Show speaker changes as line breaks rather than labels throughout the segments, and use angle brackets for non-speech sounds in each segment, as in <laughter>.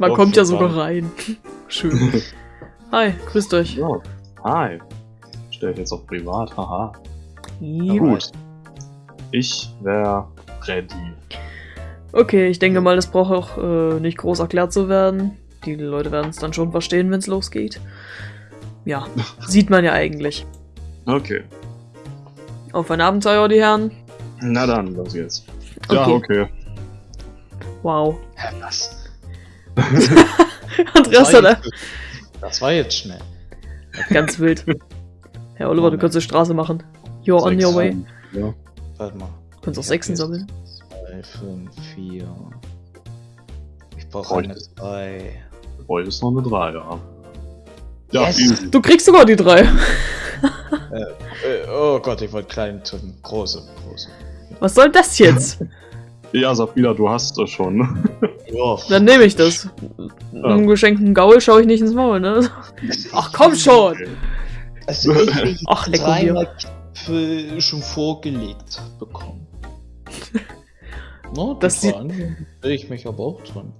Man kommt ja sogar rein. <laughs> Schön. Hi, grüßt euch.
Ja. Hi. Stell jetzt auf privat, haha.
Ja.
Gut. Ich wäre ready.
Okay, ich denke mal, das braucht auch äh, nicht groß erklärt zu werden. Die Leute werden es dann schon verstehen, wenn es losgeht. Ja, <laughs> sieht man ja eigentlich.
Okay.
Auf ein Abenteuer, die Herren.
Na dann, los geht's. Ja,
Okay.
okay.
Wow.
Hä, was? <laughs>
Andreas
das, war
hat
jetzt, das war jetzt schnell. <laughs>
ganz wild. Herr Oliver, du kannst die Straße machen. You're on
Sechs.
your way.
Ja.
Warte mal.
Du kannst auch Sechsen sammeln.
Zwei, fünf, vier. Ich brauche eine zwei.
Heute ist noch eine 3, ja. Ja,
Yes.
Du kriegst sogar die drei. <laughs>
Äh, oh Gott, ich wollte klein tun. Große, große.
Was soll das jetzt?
Ja, Sabrina, du hast das schon.
Ja.
Dann nehme ich das. Einem geschenkten Gaul schaue ich nicht ins Maul, ne? Ach komm schon!
Also ich, <laughs> ich
Ach, lecker
dreimal Gipfel schon vorgelegt bekommen. <laughs> No,
Das sieht-
ich mich aber auch dran.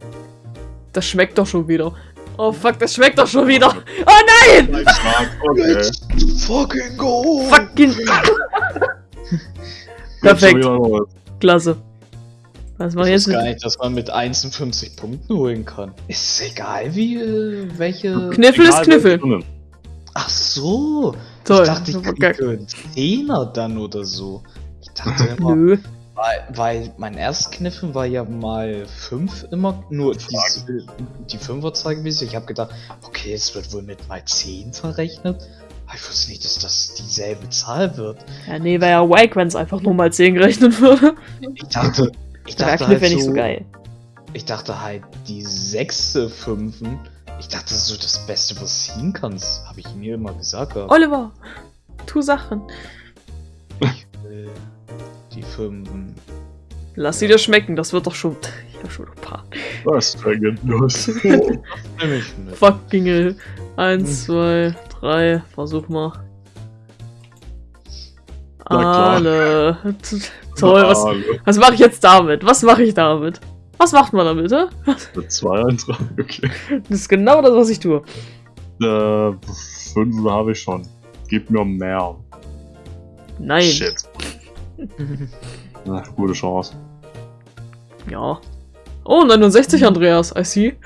Das schmeckt doch schon wieder. Oh fuck, das schmeckt doch schon wieder. <laughs> Oh nein!
Okay.
fucking go!
Fucking. Perfekt. Klasse. Was mach ich
Ich
jetzt
gar nicht, dass man mit 51 Punkten holen kann. Ist egal, wie, äh, welche...
Kniffel ist Kniffel.
Ach so!
Toll.
Ich dachte, ich kriege einen Zehner dann oder so. Ich dachte <laughs> immer,
Nö.
weil, weil mein Erstkniffen war ja mal 5 immer, nur die 5er Zahl gewesen. Ich habe gedacht, okay, es wird wohl mit mal 10 verrechnet. Aber ich wusste nicht, dass das dieselbe Zahl wird.
Ja, nee, wäre ja wack, wenn es einfach nur mal 10 gerechnet würde.
Ich dachte, ich
Der
dachte
Kniff
halt
wäre nicht
so,
so geil.
ich dachte halt, die sechste Fünfen, ich dachte, das ist so das Beste, was du ziehen kannst. Habe ich mir immer gesagt. gehabt.
Oliver, tu Sachen.
Ich will die Fünfen.
Lass sie dir schmecken, das wird doch schon. Ich hab schon ein paar.
Was <laughs>
ich mit.
Fucking hell. Eins, zwei, drei. Versuch mal.
Na klar.
Alle. Toll, was, was mache ich jetzt damit? Was mache ich damit? Was macht man damit, hä?
Zwei Eintragen, okay.
Das ist genau das, was ich tue.
Äh, fünf habe ich schon. Gib mir mehr.
Nein.
Shit. <laughs> Na, gute Chance.
Ja. Oh, 69, Andreas. I see.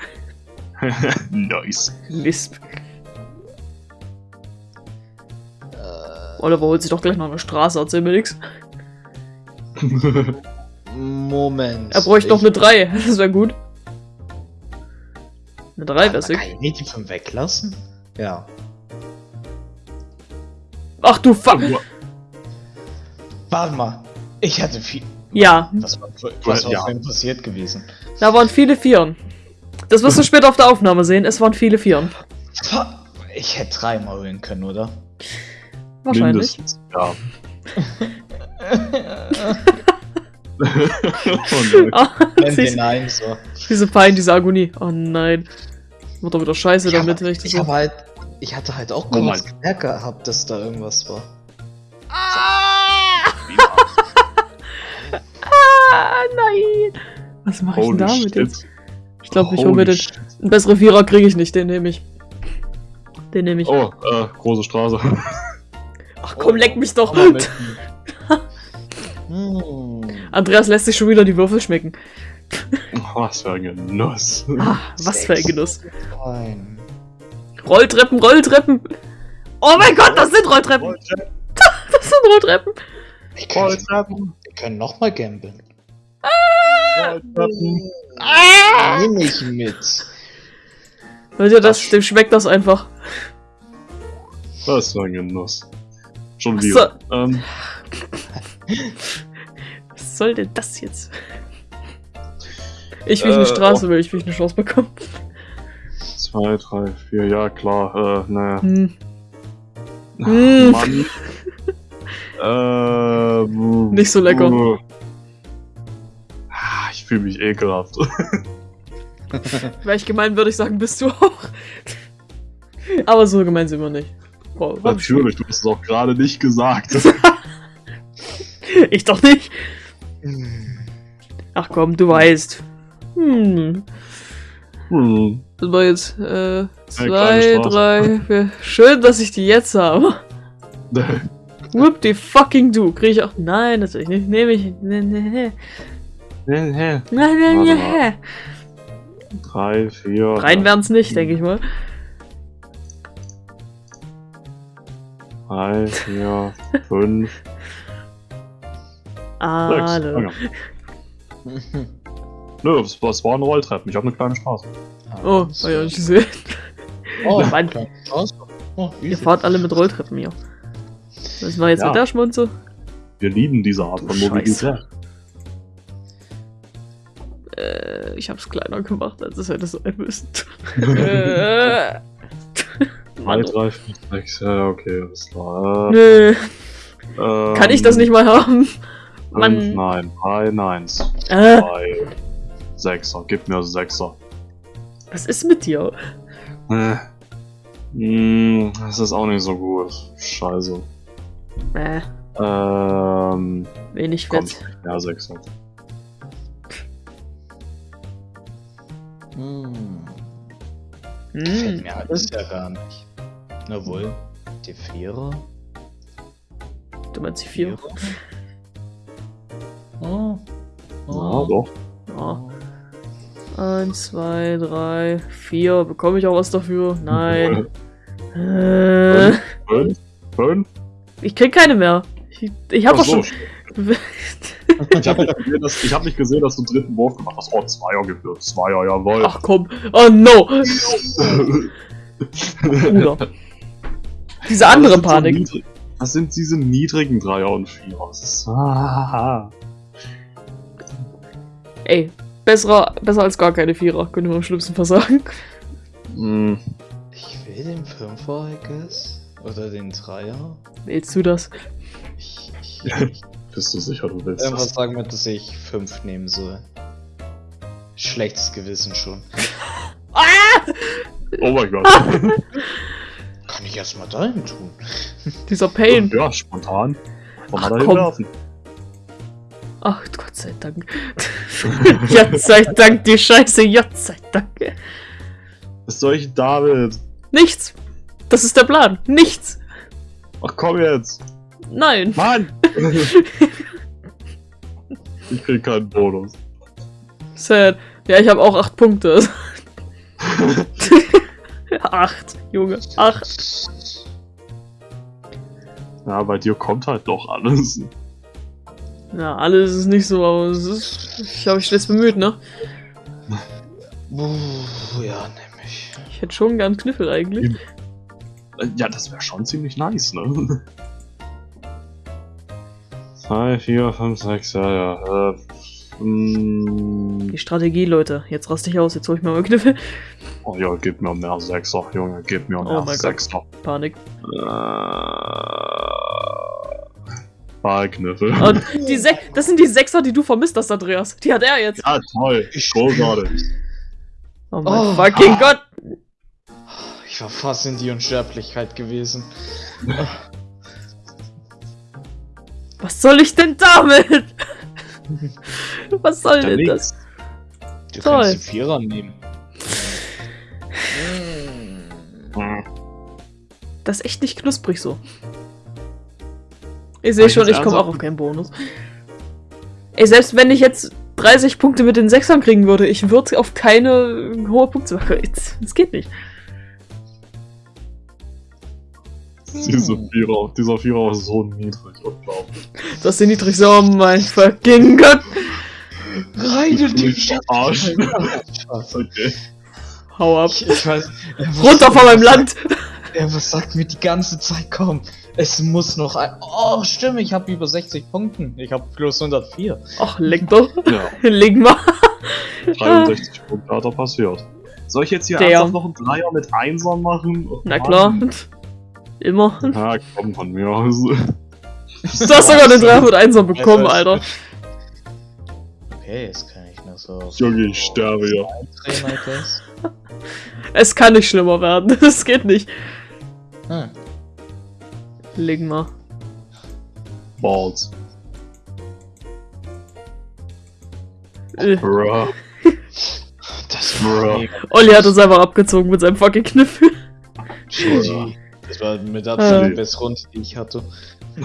<laughs>
nice.
Lisp. Oliver holt sich doch gleich noch eine Straße, erzähl mir nix. <laughs>
Moment.
Er bräuchte noch
Ich-
eine 3, <laughs> das wäre gut. Eine 3 wäre
Kann
sick.
ich nicht die 5 weglassen? Ja.
Ach du fuck.
Warte mal. Ich hatte viel.
Ja,
Was war, was
Ja.
passiert gewesen?
da waren viele Vieren. Das wirst du später auf der Aufnahme sehen, es waren viele Vieren.
Ich hätte dreimal holen können, oder?
Wahrscheinlich.
Mindestens, ja. Oh, nein.
Ah,
Nenn
siehst
den einen so.
diese Pein, diese Agonie. Oh nein. Wird doch wieder scheiße
Ich,
damit,
hab,
wenn ich das
ich,
so.
hab halt, ich hatte halt auch
Oh
kurz
mein-
gemerkt gehabt, dass da irgendwas war.
Ah, <laughs> nein. Was mache ich denn damit
shit.
jetzt? Ich glaube, ich hole mir den. Einen besseren Vierer kriege ich nicht, den nehme ich. Den nehme ich.
Oh, äh, große Straße. <laughs>
Ach komm, leck mich doch. <laughs>
Hm.
Andreas lässt sich schon wieder die Würfel schmecken.
Was für ein Genuss.
Ah, was für ein Genuss. Rolltreppen, Rolltreppen. Oh mein Gott, das sind Rolltreppen. <laughs> Das sind Rolltreppen.
Ich kann,
Rolltreppen.
wir können nochmal gambeln.
Rolltreppen.
Ah!
Nimm ich mit.
Ihr das? Dem schmeckt das einfach.
Was für ein Genuss. Schon
Was
wieder. Ähm, <laughs>
Was soll denn das jetzt? Ich will eine
Äh,
Straße, will ich will eine Chance bekommen.
zwei, drei, vier, ja klar. Äh, naja.
Hm.
Ach,
Mm.
Mann. äh,
Nicht so lecker.
Ah, Ich fühle mich ekelhaft.
Wäre ich gemein, würde ich sagen, bist du auch. Aber so gemein sind wir nicht.
Natürlich, du hast es auch gerade nicht gesagt. <laughs>
Ich doch nicht. Ach komm, du weißt. Hm.
Hm.
Das war jetzt äh, zwei, drei, vier. Schön, dass ich die jetzt habe. <laughs> Whoop die fucking du. Krieg ich auch. Nein, natürlich nicht. Nehme ich. Nee, nee, nee. Nein, nein, nein,
Warte
nein.
Drei, vier.
Rein wären's nicht, denke ich mal.
Drei, vier, fünf, <laughs> sechs.
Alle.
Okay. Nö, es war, es war ein Rolltreppen. Ich habe eine kleine Straße.
Oh, hab ich auch nicht gesehen.
Oh. Oh,
Ihr fahrt alle mit Rolltreppen hier. Was war jetzt
Ja.
mit der Schmunze?
Wir lieben diese Art von
Scheiße.
Mobilität.
Äh, ich hab's kleiner gemacht, als es hätte sein müssen. <laughs> äh,
Drei, drei, vier, sechs, ja, okay, alles klar.
Nö,
ähm,
kann ich das nicht mal haben? Mann.
nein, drei, neins.
Äh,
Drei, Sechser, gib mir Sechser.
was ist mit dir?
Äh. Hm, das ist auch nicht so gut. Scheiße.
Äh,
Ähm,
wenig
nicht mehr Sechser.
Hm. Gefällt
Hm.
mir alles ja gar nicht. Na wohl, die Vierer.
Du meinst die vier?
Oh.
Ja, doch.
Ja. Eins, zwei, drei, vier. Bekomme ich auch was dafür? Nein. Äh,
Fünf, fünf.
ich krieg keine mehr. Ich, ich hab
Ach
doch
so,
schon. <laughs>
Ich habe nicht, gesehen, dass- ich hab nicht gesehen, dass du einen dritten Wurf gemacht hast. Oh, Zweier gewürzt. Zweier, jawohl.
Ach komm. Oh no. <laughs> Bruder. Diese andere
das sind so
Panik.
niedrig- Das sind diese niedrigen Dreier und Vierer. Das ist. Ah,
Ey, besser, besser als gar keine Vierer, könnte man am schlimmsten versagen.
Hm,
Ich will den Fünfer, I guess. Oder den Dreier.
Willst du das?
Ich, ich, <laughs> ich
bist du sicher, du willst
irgendwas
das?
sagen mir, dass ich fünf nehmen soll. Schlechtes Gewissen schon.
Oh mein Gott. <laughs>
Ich erstmal dahin tun. <laughs>
Dieser Pain.
ja, spontan. Kann
Ach, komm. Ach, Gott sei Dank. <laughs> Gott sei Dank, die Scheiße, Gott sei Dank.
Was soll ich damit?
Nichts. Das ist der Plan. Nichts.
Ach komm jetzt.
Nein.
Mann! <laughs> ich krieg keinen Bonus.
Sad. Ja, ich habe auch acht Punkte. Acht, Junge. Acht.
Ja, bei dir kommt halt doch alles.
Ja, alles ist nicht so, aber es ist. Ich habe mich stets bemüht, ne?
Uh, ja, nämlich.
Ich hätte schon gern Kniffel eigentlich.
Ja, das wäre schon ziemlich nice, ne? 2, 4, 5, 6, ja, ja. Äh, mm,
Die Strategie, Leute. Jetzt raste ich aus, jetzt hol ich mir mal Kniffel.
Oh ja, gib mir mehr Sechser, Junge, gib mir
Oh
mehr
Gott.
Sechser.
Panik.
Äh, Ballkniffel. <laughs>
Und die Se das sind die Sechser, die du vermisst hast, Andreas. Die hat er jetzt.
Ja, toll. Großartig.
Oh mein
Oh.
fucking Gott.
Ich war fast in die Unsterblichkeit gewesen.
Was soll ich denn damit? <laughs> Was soll
Ja,
denn
nix.
das?
Du
Toll.
kannst die Vierer nehmen.
Das ist echt nicht knusprig so. Ich sehe schon, ich komme auch auf keinen Bonus. Ey, selbst wenn ich jetzt 30 Punkte mit den Sechsern kriegen würde, ich würde auf keine hohe Punkte machen. Das geht nicht.
Diese Vierer, dieser Vierer ist so niedrig, unglaublich.
Das ist die niedrigste. Oh mein fucking Gott.
In die
Arsch. Okay.
Hau ab.
Ich, ich weiß. äh,
Runter von meinem Land.
Er was sagt mir die ganze Zeit, komm, es muss noch ein. Oh, stimmt, ich habe über 60 Punkten. Ich habe plus 104.
Ach, leck doch.
Ja, <laughs>
Leg mal.
63 Punkte hat er passiert. Soll ich jetzt hier ernsthaft noch einen Dreier mit Einsern machen? Oh,
Na
Mann.
klar. Immer.
Ja, komm von mir aus.
Du hast sogar den 3 mit 1 bekommen, Alter.
Okay, jetzt kann ich noch so.
Junge, ich sterbe
guess.
Es kann nicht schlimmer werden. <laughs> Das geht nicht.
Hm.
Leg mal.
Balls.
Äh,
Bruh.
Das war mega
Olli hat uns einfach abgezogen mit seinem fucking Kniffel.
GG. Das war mit Abstand
Äh.
die beste Runde, die ich hatte.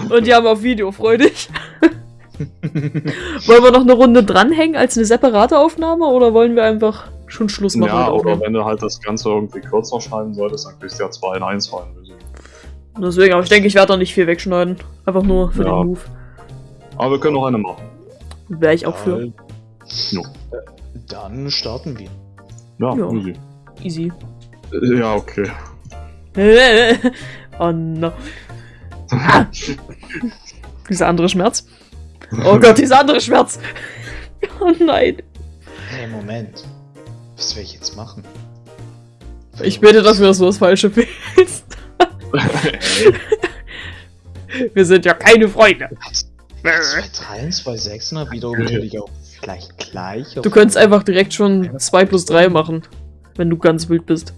Und die haben auf Video freudig. <laughs> wollen wir noch eine Runde dranhängen als eine separate Aufnahme oder wollen wir einfach schon Schluss machen?
Ja, oder wenn du halt das Ganze irgendwie kürzer schneiden solltest, dann kriegst du ja 2 in 1 fallen.
Deswegen, aber ich denke, ich werde da nicht viel wegschneiden. Einfach nur für
Ja.
den Move.
Aber wir können noch eine machen.
Wäre ich auch für.
Äh, Dann starten wir.
Ja,
Ja.
easy.
Easy.
Äh, Ja, okay. <laughs>
oh no. <laughs> Dieser andere Schmerz. Oh Gott, dieser andere Schmerz. <laughs> Oh nein.
Hey, Moment. Was will ich jetzt machen?
Ich bete, dass wir das so das Falsche wählst. <laughs> Wir sind ja keine Freunde.
Zwei Teilen, zwei Sechsen, wiederum natürlich auch gleich gleich.
Du könntest einfach direkt schon 2 plus 3 machen. Wenn du ganz wild bist.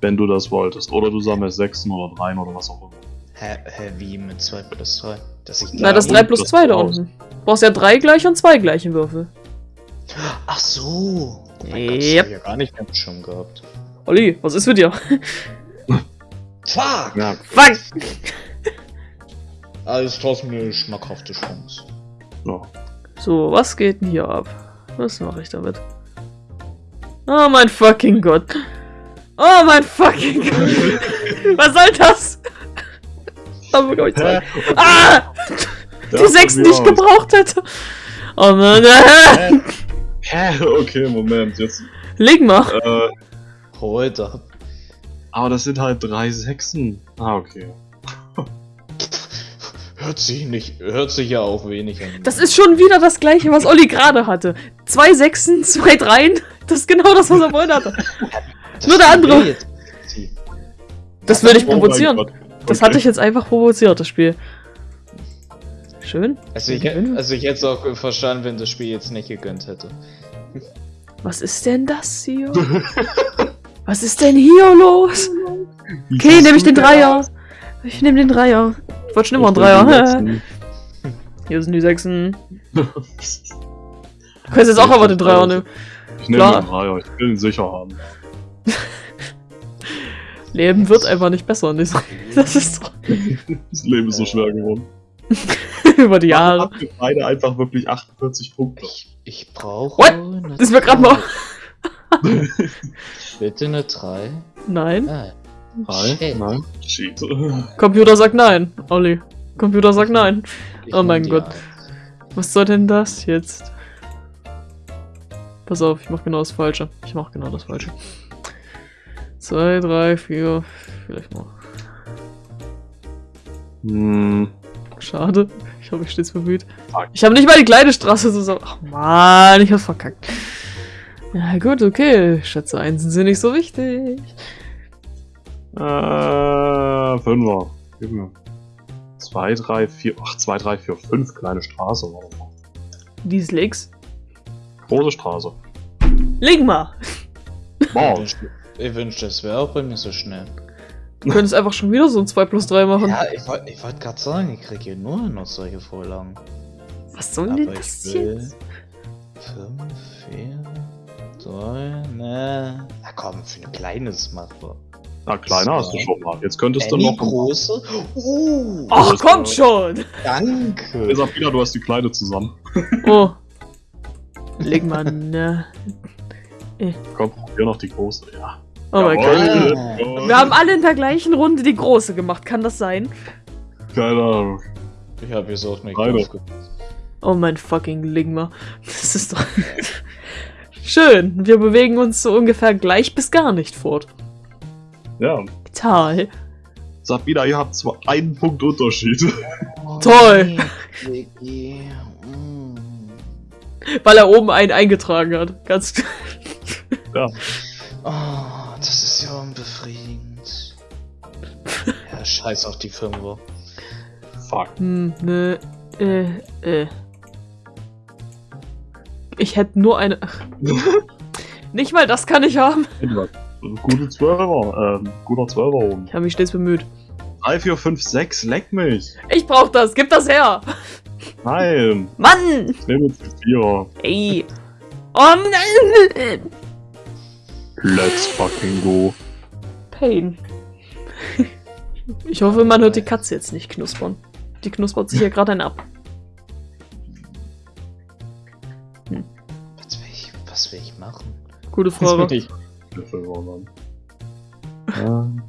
Wenn du das wolltest. Oder du sammelst Sechsen oder Dreien oder was auch immer.
Hä, hä, wie mit 2 plus 3? Dass ich
Na, das
und
3 plus
das
2 da unten. Du brauchst ja 3 gleich und 2 gleiche Würfel.
Ach so. Oh mein Gott, das
Yep.
hab ich ja gar nicht mehr schon gehabt.
Olli, was ist mit dir?
Fuck!
Ja,
Fuck!
Alles trotzdem eine schmackhafte Chance.
ja.
So, was geht denn hier ab? Was mache ich damit? Oh mein fucking Gott. Oh mein fucking Gott. <laughs> was soll das? Aber glaub ich zwei. Ah! Die Sechsen, die ich gebraucht hätte. Oh Mann.
Hä? <laughs> Hä? Okay, Moment. Jetzt.
Leg mal.
Äh,
Heute.
aber das sind halt drei Sechsen. Ah, okay. <laughs>
Hört sich nicht, hört sich ja auch wenig an.
Das ist schon wieder das gleiche, was Olli gerade hatte. Zwei Sechsen, zwei Dreien. Das ist genau das, was er vorhin hatte. <laughs> Nur der andere. Das würde ich
Oh
provozieren.
Gott.
Das hatte ich jetzt einfach provoziert, das Spiel. Schön.
Also ich, also ich hätte es auch verstanden, wenn das Spiel jetzt nicht gegönnt hätte.
Was ist denn das hier? <laughs> Was ist denn hier los?
Wie
Okay, nehme ich den Dreier.
aus?
Ich nehme den Dreier. Ich wollte schon immer einen
Ich
Dreier. Hier sind die Sechsen. Du kannst jetzt auch aber den Dreier nehmen.
Ich nehme den Dreier, ich will ihn sicher haben.
Leben wird einfach nicht besser. Nicht so. Das ist doch
Das Leben ist so schwer geworden.
über die Jahre.
Ihr beide einfach wirklich 48 Punkte?
Ich, ich brauche.
What? Das ist mir gerade mal. <laughs>
Bitte eine 3.
Nein.
Nein,
shit.
nein. <laughs> Cheat.
Computer sagt nein. Olli. Computer sagt nein.
Ich
Oh mein Gott.
Eins.
Was soll denn das jetzt? Pass auf, ich mach genau das Falsche. Ich mach genau das Falsche. Zwei, drei, vier, vielleicht mal.
Hm.
Schade. Ich hoffe, ich stets bemüht. Ich habe nicht mal die kleine Straße zusammen. Ach man, ich hab's verkackt. Ja gut, okay. Schätze, Einsen sind nicht so wichtig.
Äh, Fünfer. Gib mir. 2, 3, 4, ach, 2, 3, 4, 5 kleine Straße. Mal.
Dies links.
Große Straße.
Leg mal.
Ich
Wow.
wünschte, ich wünschte, es wäre auch bei mir so schnell.
Du könntest einfach schon wieder so ein 2 plus 3 machen.
Ja, ich wollte wollt gerade sagen, ich kriege hier nur noch solche Vorlagen.
Was soll denn
ich
das
will
jetzt?
5, 4, 3, ne. Na komm, für ein kleines machbar.
Na, kleiner hast du schon mal. Jetzt könntest du
Any
noch.
große? Uh,
Ach, kommt schon!
danke.
Sag wieder, du hast die Kleine zusammen. <laughs>
Oh. Leg mal, ne.
Komm, hier noch die große. Ja.
Oh mein. Gott. Wir haben alle in der gleichen Runde die große gemacht, kann das sein?
Keine Ahnung.
Ich habe jetzt auch nicht aufgepasst.
Oh mein fucking Ligma. Das ist doch. <laughs> Schön. Wir bewegen uns so ungefähr gleich bis gar nicht fort.
Ja.
Toll.
Wieder, ihr habt zwar einen Punkt Unterschied.
Toll.
Vicky. Mm. <laughs>
Weil er oben einen eingetragen hat. Ganz. <laughs>
ja.
Oh, das ist ja unbefriedigend. ja, scheiß auf die Fünfer.
Fuck.
Hm, ne. Äh, äh. Ich hätte nur eine. Nicht mal das kann ich haben.
Gute Zwölfer. Ähm, guter Zwölfer oben.
Ich habe mich stets bemüht.
3, 4, 5, 6, leck mich.
Ich brauch das. Gib das her.
Nein.
Mann!
Ich nehme jetzt die Vierer.
Ey. Oh nein!
Let's fucking go.
Pain. Ich hoffe, man hört die Katze jetzt nicht knuspern. Die knuspert sich hier gerade ein ab. Gute Frage.
will ich?
Dann. Äh,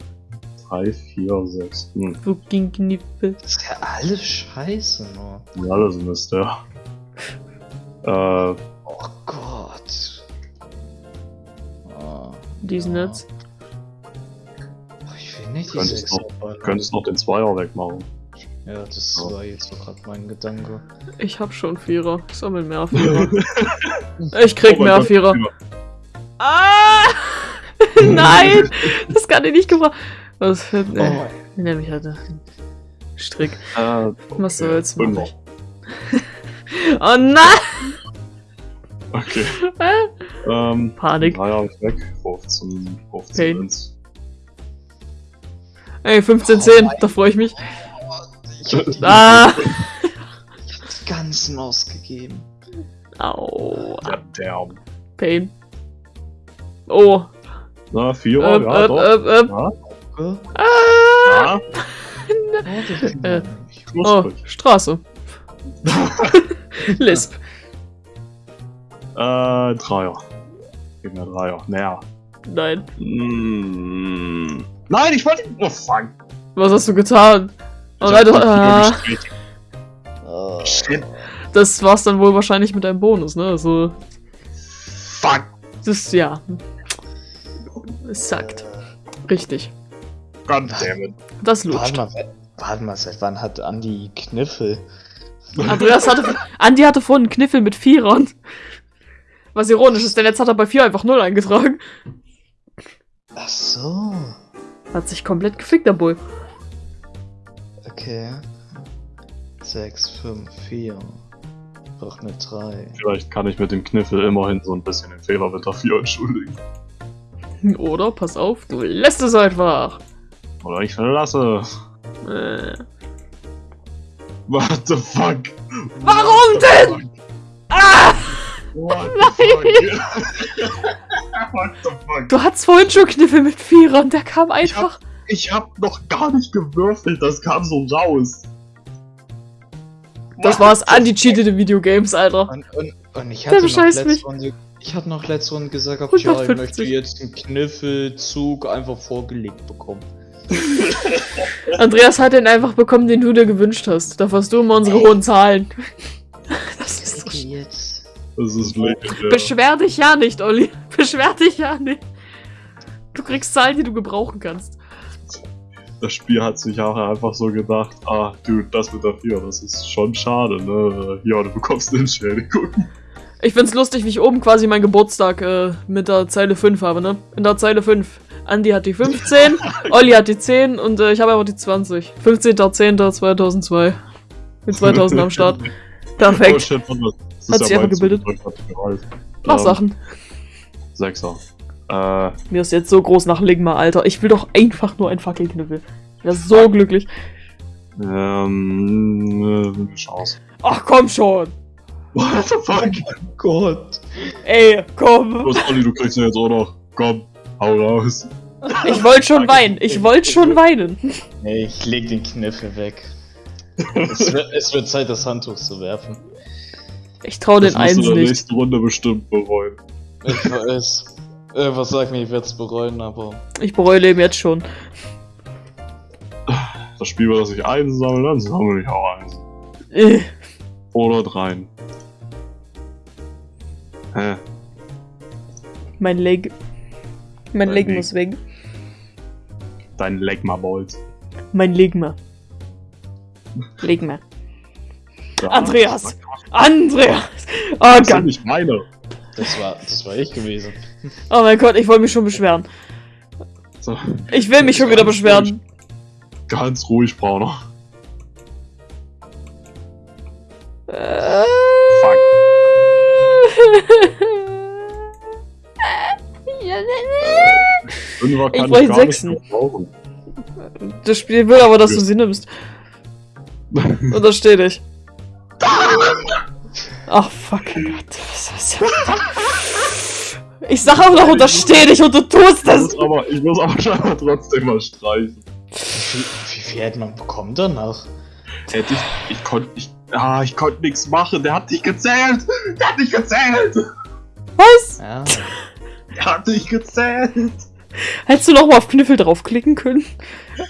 3, 4, 6. Hm.
Fucking Kniffel.
Das ist ja alles scheiße nur.
Ja, alles Mist, ja. Äh,
Oh Gott. Oh,
Diesen
ja.
jetzt.
Oh, Ich will nicht die
Könntest
6
noch- könntest noch den Zweier wegmachen.
Ja, das
Ja.
war jetzt so gerade mein Gedanke.
Ich hab schon Vierer. Ich sammel mehr <laughs> Vierer. Ich krieg
Oh
mehr
Gott,
Vierer. Ah! <laughs> Nein! Das kann ich nicht gebrauchen. Was für
Oh,
ne, Nimm ich hatte. Strick.
Äh,
Was
okay,
soll's, mach
Fünfer.
ich. <laughs> Oh nein!
Okay. <laughs> Ähm,
Panik.
Ist weg. 15, 15
Pain.
sind's.
Ey, 15, 10, da freue ich mich.
ich hab die,
Ah!
ich hab die ganzen ausgegeben.
Au.
Der.
Pain. Oh.
Na, Vierer,
Öp,
ja,
öp,
doch. Ja, <laughs>
Gell?
Ah!
Oh, das
Äh. Oh. Straße. <laughs> Lisp.
Äh, Dreier. Gib mir Dreier. Mehr.
Nein.
Mm. Nein, ich wollte. Oh, fuck.
Was hast du getan? Oh nein, du, ah.
Oh.
Shit.
das war's dann wohl wahrscheinlich mit deinem Bonus, ne? Also,
Fuck.
Das, ja. Es sagt. Richtig.
Goddammit.
Das
Warte
lutscht.
mal, we- warte mal, seit wann hat Andi Kniffel?
Andreas hatte, Andi hatte vorhin einen Kniffel mit Vierern. Was ironisch ist, denn jetzt hat er bei vier einfach null eingetragen.
Ach so.
Hat sich komplett gefickt, der Bull.
Okay. 6, 5, 4. Brauch eine 3.
Vielleicht kann ich mit dem Kniffel immerhin so ein bisschen den Fehler mit der 4 entschuldigen. <laughs>
Oder, pass auf, du lässt es einfach.
Oder ich verlasse.
Äh.
What the fuck?
Warum denn? Ah!
What the fuck? <laughs> What the fuck?
Du hattest vorhin schon Kniffel mit Vierern, der kam einfach.
Ich hab noch gar nicht gewürfelt, das kam so raus.
Das war's,
the
Andi cheatet in Videogames, Alter.
Und, und, und ich
Der
hatte noch letzte
mich.
Runde, ich hatte noch letzte Runde gesagt, gehabt, ja, ich
150.
möchte jetzt einen Kniffelzug einfach vorgelegt bekommen. <laughs>
Andreas hat den einfach bekommen, den du dir gewünscht hast. Dafür hast du immer unsere hohen Zahlen. <laughs> Das ist so
jetzt.
Das ist legendär.
Beschwer dich ja nicht, Olli. <laughs> Beschwer dich ja nicht. Du kriegst Zahlen, die du gebrauchen kannst.
Das Spiel hat sich auch einfach so gedacht, ah, dude, das mit der 4, das ist schon schade, ne? Ja, du bekommst eine Entschädigung.
Ich find's lustig, wie ich oben quasi meinen Geburtstag äh, mit der Zeile 5 habe, ne? In der Zeile 5. Andi hat die 15, <laughs> Olli hat die 10 und äh, ich habe einfach die 20. 15.10.2002. Mit 2000 am Start. <laughs>
Oh
Perfekt.
shit, was das
Hat sich einfach gebildet. Mach
Ähm,
Sachen.
Sechser. Äh,
Mir ist jetzt so groß nach Ligma, Alter. Ich will doch einfach nur ein Fackelknüppel. Ich wär so glücklich.
ähm, äh, Chance.
Ach komm schon.
What the fuck?
Gott.
Ey, komm.
Los, Olli, du kriegst ihn jetzt auch noch. Komm, hau raus.
Ich wollte schon weinen. Ich wollte schon weinen.
Nee, ich leg den Kniffel weg. es, wird, es wird Zeit, das Handtuch zu werfen.
Ich trau den
Das musst du
eins
in der
nicht.
nächsten Runde bestimmt bereuen.
Ich weiß. Irgendwas sagt mir, ich werde es bereuen, aber.
Ich bereue Leben jetzt schon.
Das Spiel, das ich eins sammle, dann sammle ich auch eins.
Äh,
Oder dreien. Hä?
mein Leg. Mein
Mein
Leg
Leg.
muss weg.
Dein Legma Balls.
Mein Legma. Legma.
Ja,
Andreas! Andreas! Oh
Das
Gott.
nicht meine.
Das war, das war ich gewesen.
Oh mein Gott, ich wollte mich schon beschweren.
So,
Ich will mich schon wieder beschweren.
ganz ruhig, Brauner.
Äh.
Fuck. Fünfer
Ich wollte
ich
Sechsen. Das Spiel will aber, dass du sie nimmst. <laughs> Untersteh dich. Ach, fucking Gott. Ich sag auch noch untersteh dich und du tust
Ich
es!
muss aber, ich muss aber <laughs> scheinbar trotzdem mal streichen.
Wie viel, hätte man bekommen danach?
Hätte ich, ich konnte, ich, ah, ich konnte nichts machen. Der hat nicht gezählt. Der hat nicht gezählt.
Was?
Ja.
Der hat nicht gezählt.
Hättest du noch mal auf Kniffel draufklicken können?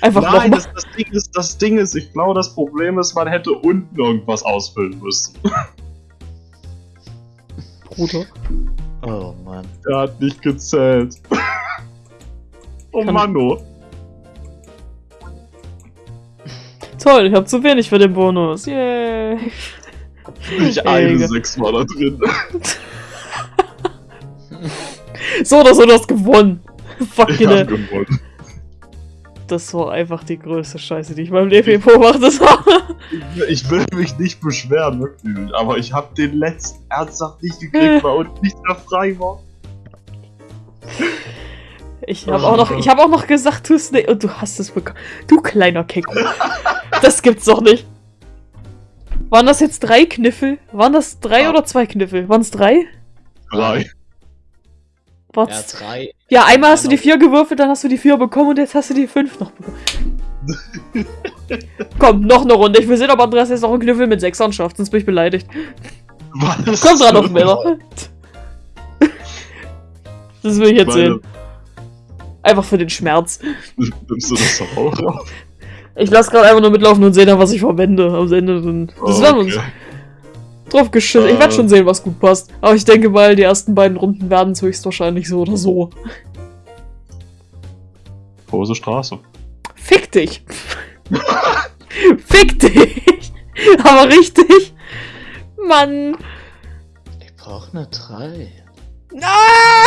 Einfach
Nein, das, das, Ding ist, das Ding ist, ich glaube, das Problem ist, man hätte unten irgendwas ausfüllen müssen.
Bruder.
Oh <laughs> Mann.
Der hat nicht gezählt. <laughs> oh
Kann-
Mann, oh.
Toll, ich hab zu wenig für den Bonus. Yay.
Ich eine sechs war da drin. <laughs>
So oder so, du hast gewonnen.
Ich
Fucking
hab gewonnen.
Das war einfach die größte Scheiße, die ich beim Leben beobachtet habe.
Ich will mich nicht beschweren, wirklich. Aber ich habe den letzten ernsthaft nicht gekriegt, weil unten nicht mehr frei war.
Ich habe auch noch, ich habe auch noch gesagt, du Snake, und du hast es bekommen. Du kleiner Kecko. Das gibt's doch nicht. Waren das jetzt drei Kniffel? Waren das drei
Ja.
oder zwei Kniffel? Waren es drei?
Drei.
War's
Ja, drei.
Ja, einmal hast du die vier gewürfelt, dann hast du die vier bekommen und jetzt hast du die fünf noch bekommen. <laughs> Komm, noch eine Runde. Ich will sehen, ob Andreas jetzt noch einen Knüffel mit Sechsern schafft, sonst bin ich beleidigt.
Was?
Komm dran auf <laughs> Männer. Das will ich jetzt
Meine-
sehen. Einfach für den Schmerz.
Nimmst du das doch auch auf?
Ich lasse gerade einfach nur mitlaufen und sehe dann, was ich verwende. Am Ende. Das werden wir uns
Okay.
Drauf geschissen. Ich werde schon sehen, was gut passt. Aber ich denke mal, die ersten beiden Runden werden es höchstwahrscheinlich so oder so.
Große Straße.
Fick dich! <laughs> Fick dich! <laughs> Aber richtig! Mann!
Ich brauche eine drei.
Ah!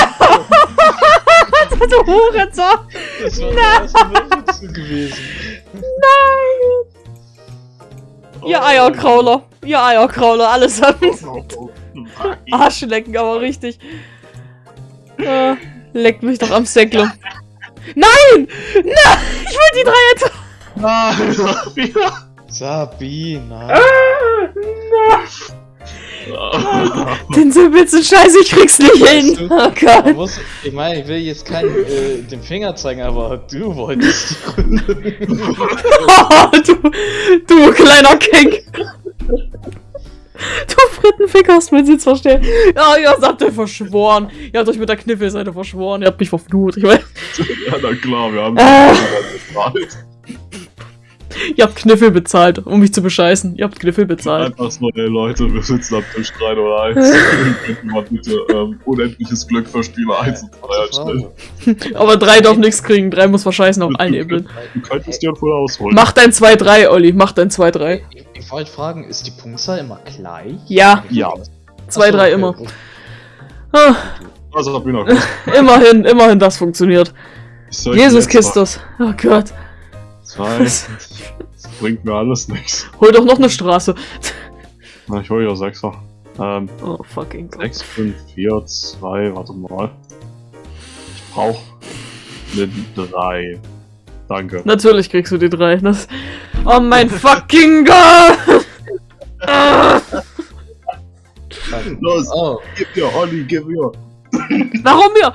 du <laughs> Hurensohn!
Das war der erste gewesen.
Ihr Eierkrauler! Ihr Eierkrauler, allesamt! <laughs> Arschlecken, aber richtig. Äh, leckt mich doch am Säckle. Nein! Nein! Ich will die drei jetzt.
Nein, <laughs>
Sabina. <laughs>
Den simpelsten Scheiß, ich krieg's nicht hin. Oh
Man
Gott.
muss, ich meine, ich will jetzt keinen äh, den Finger zeigen, aber du wolltest die Runde.
Oh, du, du kleiner Kink. Du Frittenfick hast meinen Sitz verstellt. Ja, ihr habt euch verschworen. Ihr habt euch mit der Kniffelseite verschworen. Ihr habt mich verflucht. Ich weiß,
Ja, na klar, wir haben
Äh. Ihr habt Kniffel bezahlt, um mich zu bescheißen. Ihr habt Kniffel bezahlt.
Einfach so, ey Leute, wir sitzen am Tisch 3 oder 1. Könnten wir bitte ähm, unendliches Glück für Spieler 1 und 3 anstellen. <laughs>
Aber drei darf nichts kriegen. Drei muss verscheißen auf allen Ebenen.
Du könntest dir wohl ausholen.
Mach dein 2-3, Olli. Mach dein 2-3.
Ich, ich wollte fragen, ist die Punktzahl immer gleich?
Ja,
Ja.
2-3
Achso,
immer.
okay.
Ah,
Also, <laughs>
immerhin, immerhin das funktioniert. Jesus Kistus. Oh Gott.
Zwei. Das bringt mir alles nichts.
Hol doch noch eine Straße.
Na, ich hol ja Sechser. Ähm,
Oh, fucking Gott.
6, 5, 4, 2, warte mal. Ich brauch eine 3. Danke.
Natürlich kriegst du die drei. Das oh mein fucking Gott!
Los,
Oh,
gib mir, Olli, gib mir.
Warum mir?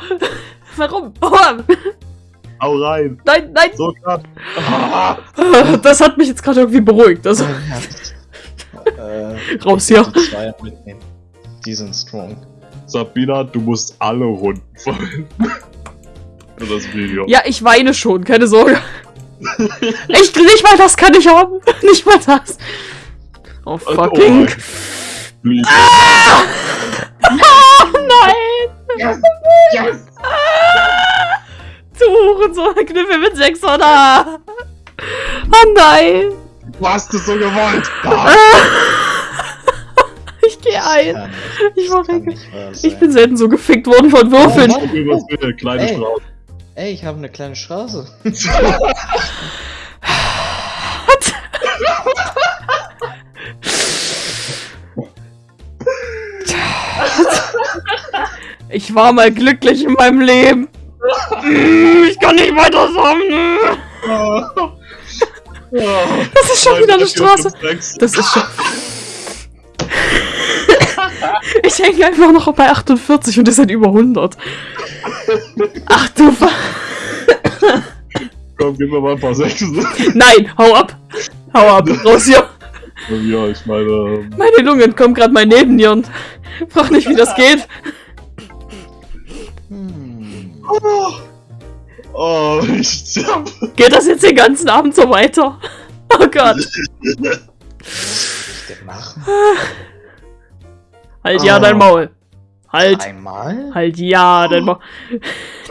Warum? Oh,
Hau rein.
nein, nein!
So knapp. Ah, <laughs>
Das hat mich jetzt gerade irgendwie beruhigt. Also, <laughs>
äh, <laughs>
raus hier.
die Zweier mitnehmen. Die sind strong.
Sabina, du musst alle Runden verwenden. Für das Video.
Ja, ich weine schon, keine Sorge. Echt, nicht mal das kann ich haben. Nicht mal das. Oh,
Oh
fucking.
mein. Please.
Nein!
Yes.
Du Hurensohn, Kniffel mit 600! Oh nein!
Du hast es so gewollt. <laughs>
Ich gehe ein. Ich
wahr
Ich bin selten so gefickt worden von Würfeln.
Oh,
bitte, kleine
Ey.
Straße.
Ey, ich habe eine kleine Straße. <laughs>
Ich war mal glücklich in meinem Leben. Ich kann nicht weiter sagen. Das ist schon wieder eine Straße. Das ist schon. Ich hänge einfach noch bei 48 und ihr seid über 100. Ach du Ver
Komm, gib mir mal ein paar Sechsen.
Nein, hau ab. Hau ab, raus hier.
ja, ich meine. ähm,
Meine Lungen kommen gerade mal neben dir und frag nicht, wie das geht.
Hm.
Oh, oh ich sterb.
Geht das jetzt den ganzen Abend so weiter? <laughs> Oh Gott.
Was denn machen?
Halt ja
Ah.
dein Maul. Halt.
Einmal?
Halt ja dein Maul. <laughs>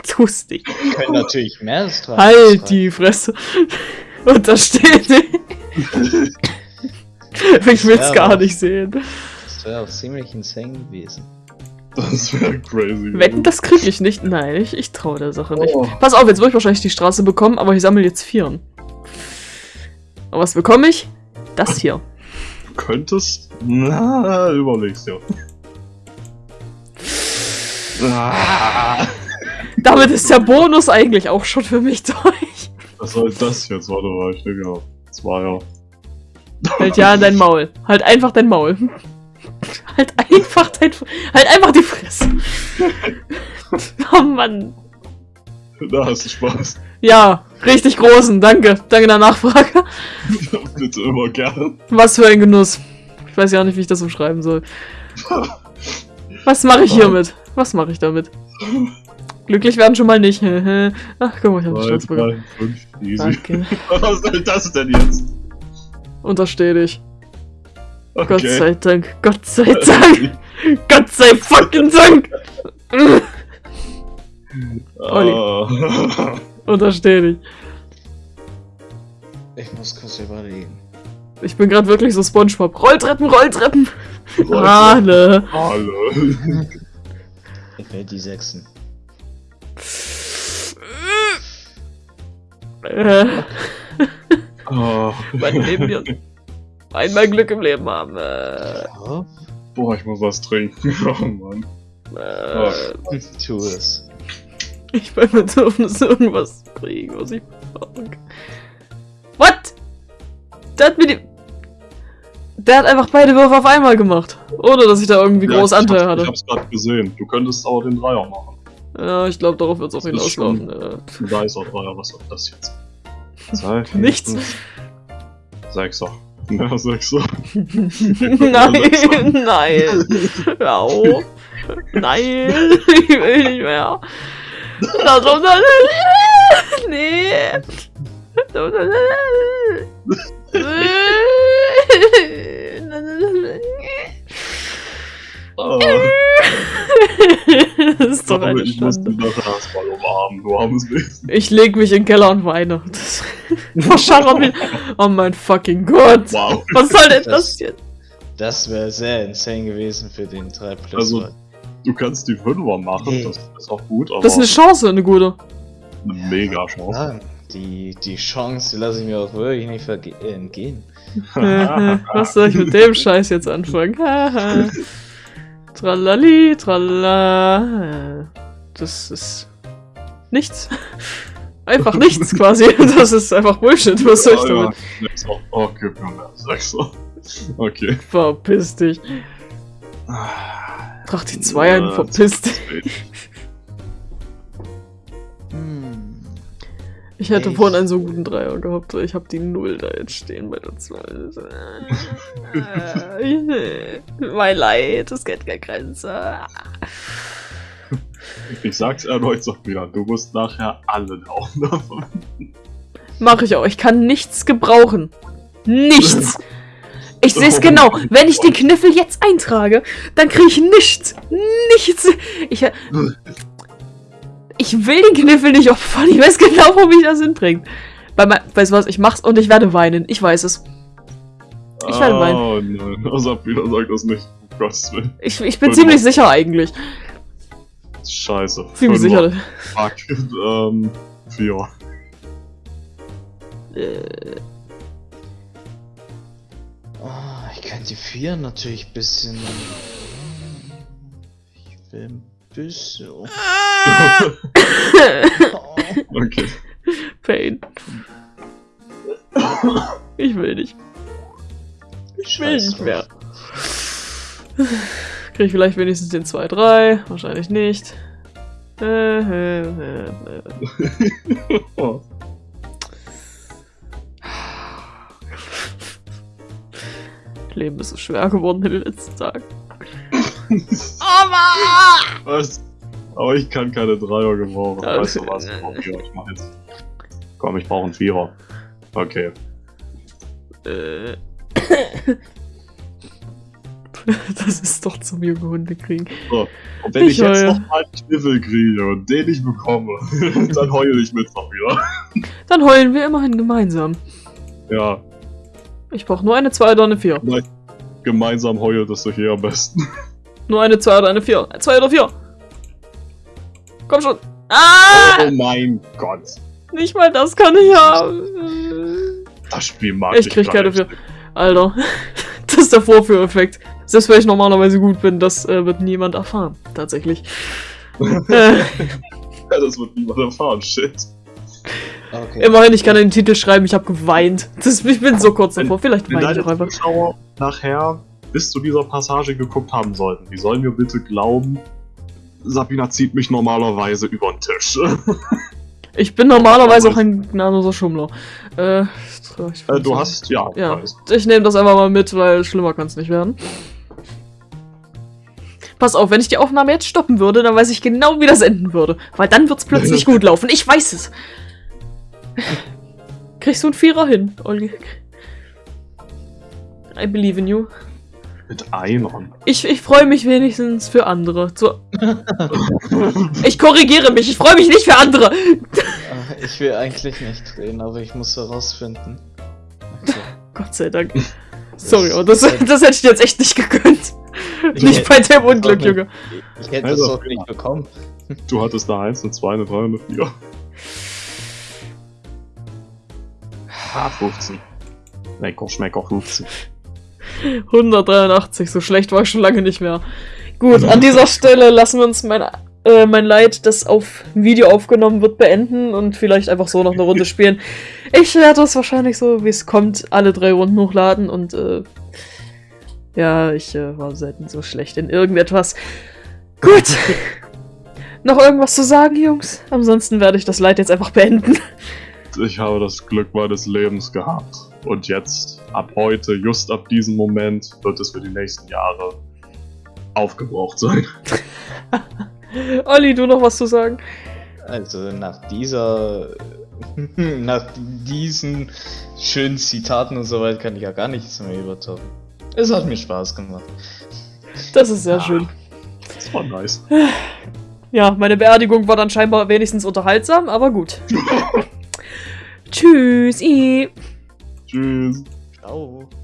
Tust nicht.
Wir können natürlich mehr als drei.
Halt die Fresse. Und da steht die. Ich will's
Ja,
gar nicht sehen.
Das wäre auch ziemlich insane gewesen.
Das wäre crazy.
Wetten, das krieg ich nicht. Nein, ich, ich traue der Sache nicht.
Oh.
Pass auf, jetzt würde ich wahrscheinlich die Straße bekommen, aber ich sammle jetzt Vieren. Aber was bekomme ich? Das hier.
Du könntest. Na, überlegst dir. <laughs> Ah,
Damit ist der Bonus eigentlich auch schon für mich durch.
was soll das jetzt? Warte mal, ich denke ja. Zweier.
Halt ja dein Maul. Halt einfach dein Maul. Halt einfach dein. Halt einfach die Fresse. <laughs> Oh Mann.
Da hast du Spaß.
Ja, richtig großen. Danke. Danke der Nachfrage. <laughs>
Bitte immer gern.
Was für ein Genuss. Ich weiß ja nicht, wie ich das umschreiben soll. Was mache ich hiermit? Was mache ich damit? Glücklich werden schon mal nicht. <laughs> Ach, guck mal, ich habe Stolz bekommen. Danke.
Was soll das denn jetzt?
Untersteh dich.
Okay.
Gott sei Dank. Gott sei Dank. <laughs> Gott sei fucking Dank.
Ah.
Untersteh dich.
Ich muss kurz überlegen.
Ich bin gerade wirklich so Spongebob. Rolltreppen, Rolltreppen.
Rolltreppen. Hallo.
Ich will die Sechsen.
Äh,
Ah.
mein Leben hier. Einmal Glück im Leben haben. Äh,
Ja,
Boah, ich muss was trinken. <laughs> Oh Mann.
äh,
tu es.
ich bin Bedürfnis irgendwas zu kriegen, was ich brauche. What? Der hat mir die. Der hat einfach beide Würfe auf einmal gemacht. Ohne dass ich da irgendwie
Ja,
groß Anteil hatte.
Ich hab's gerade gesehen. Du könntest aber den Dreier machen.
Ja, ich glaube, darauf wird es auch hinauslaufen.
Ein weißer Dreier, was soll das jetzt?
Nichts.
Sechser. Ja, Sechser. <laughs>
nein, <laughs> nein. Hör auf. Nein, ich will nicht mehr. Das Nee. <laughs>
Ah, <laughs>
Das ist doch eine
ich muss
Schande.
die nachher erstmal umarmen, du armes Wesen.
Ich leg mich in den Keller und weine. Mich. <laughs> Oh mein fucking Gott.
Wow.
Was soll denn
Das-
das jetzt?
Das wäre sehr insane gewesen für den 3 Plus.
Also, Du kannst die Fünfer machen,
Nee.
das ist auch gut, aber
Das ist eine Chance, eine gute.
eine mega Chance.
ja, die, die Chance, die lasse ich mir auch wirklich nicht verge- <laughs> äh, entgehen.
Was soll ich mit dem Scheiß jetzt anfangen? Tralali, tralala. Das ist nichts. <laughs> Einfach nichts <laughs> quasi. Das ist einfach Bullshit. Was soll ich damit?
Oh, mir mehr Sechser. Okay.
Verpiss dich. Trag die zwei ein,
Ja,
verpiss dich. <laughs>
Hm.
Ich hätte
Ich-
vorhin einen so guten Dreier gehabt. Ich habe die Null da jetzt stehen bei der 2. <laughs> <laughs> mein Leid, es kennt keine Grenze.
Ich sag's erneut wieder, du musst nachher alle Daumen davon.
Mach ich auch. Ich kann nichts gebrauchen. Nichts. Ich sehe es genau. Wenn ich den Kniffel jetzt eintrage, dann kriege ich nichts. Nichts. Ich, <laughs> ich will den Kniffel nicht opfern. Ich weiß genau, wo mich das hinbringt. Bei mein, weißt du was? Ich mach's und ich werde weinen. Ich weiß es. Ich werde weinen.
Oh nein, Asapina sagt das nicht. Um Gottes Willen.
Ich, ich bin
Fünfer.
ziemlich sicher eigentlich.
Scheiße.
Ziemlich
Fünfer.
sicher.
Fuck. ähm, vier.
Äh,
Ah, ich kann die 4 natürlich ein bisschen. Ich bisschen. Oh. <laughs>
okay.
Pain. Ich will nicht. Ich will
Scheiß
nicht mehr. kriege ich vielleicht wenigstens den 2-3. Wahrscheinlich nicht. Äh, äh, äh, äh.
Oh. <laughs>
Leben ist so schwer geworden in den letzten Tagen.
Was? Aber ich kann keine Dreier gebrauchen.
Ja,
weißt du was? Ich mach jetzt. Komm, ich brauche einen Vierer. Okay.
Äh. Das ist doch zum junge Hunde kriegen.
Und wenn ich,
Ich
jetzt
heule.
noch mal einen Kniffel kriege und den <laughs> ich bekomme, dann heule ich Mittwoch wieder.
Dann heulen wir immerhin gemeinsam.
Ja,
Ich brauche nur eine 2 oder eine 4.
gemeinsam heult es doch hier am besten.
Nur eine 2 oder eine 4. 2 oder 4. Komm schon. Ah!
Oh mein Gott.
Nicht mal das kann ich haben.
Das Spiel mag
Ich krieg
gar
keine
nicht.
vier. Alter. <laughs> Das ist der Vorführeffekt. Selbst wenn ich normalerweise gut bin, das äh, wird niemand erfahren. Tatsächlich. <laughs> äh,
Ja, das wird niemand erfahren. Shit.
Okay.
immerhin, ich kann den Titel schreiben, ich habe geweint. Das, ich bin so kurz davor. Vielleicht weine ich auch einfach.
Zuschauer nachher bis zu dieser Passage geguckt haben sollten, die sollen mir bitte glauben, Sabina zieht mich normalerweise über den Tisch. <laughs>
Ich bin normalerweise auch ein gnadenloser Schummler. Äh, ich
Äh, du hast, ja,
Ja, ich nehme das einfach mal mit, weil schlimmer kann es nicht werden. Pass auf, wenn ich die Aufnahme jetzt stoppen würde, dann weiß ich genau, wie das enden würde. Weil dann wird's plötzlich <laughs> gut laufen. Ich weiß es. Kriegst du einen Vierer hin, Olli? I believe in you.
Mit Einern.
Ich, ich freue mich wenigstens für andere. So, <laughs> ich korrigiere mich, ich freue mich nicht für andere.
Äh, Ich will eigentlich nicht drehen, aber ich muss herausfinden. Okay. <laughs>
Gott sei Dank. Sorry, aber das, das hätte ich dir jetzt echt nicht gegönnt.
Ich
Nicht bei dem Unglück, Junge.
Ich hätte
Also,
es auch nicht bekommen.
Du hattest eine 1, eine 2, eine 3 und eine 4. Ah, 15. Lecker, schmecker 15.
183, so schlecht war ich schon lange nicht mehr. Gut, an dieser Stelle lassen wir uns mein, äh, mein Leid, das auf Video aufgenommen wird, beenden und vielleicht einfach so noch eine Runde <laughs> spielen. Ich werde das wahrscheinlich so, wie es kommt, alle drei Runden hochladen und äh, ja, ich äh, war selten so schlecht in irgendetwas. Gut. <laughs> noch irgendwas zu sagen, Jungs? Ansonsten werde ich das Leid jetzt einfach beenden.
Ich habe das Glück meines Lebens gehabt. Und jetzt, ab heute, just ab diesem Moment, wird es für die nächsten Jahre aufgebraucht sein. <laughs>
Olli, du noch was zu sagen?
Also nach dieser, <laughs> nach diesen schönen Zitaten und so weiter kann ich ja gar nichts mehr übertauchen. Es hat mir Spaß gemacht.
Das ist sehr
Ah.
schön.
Das war nice. <sighs>
Ja, meine Beerdigung war dann scheinbar wenigstens unterhaltsam, aber gut. <laughs> Tschüss.
Tschüss.
Ciao.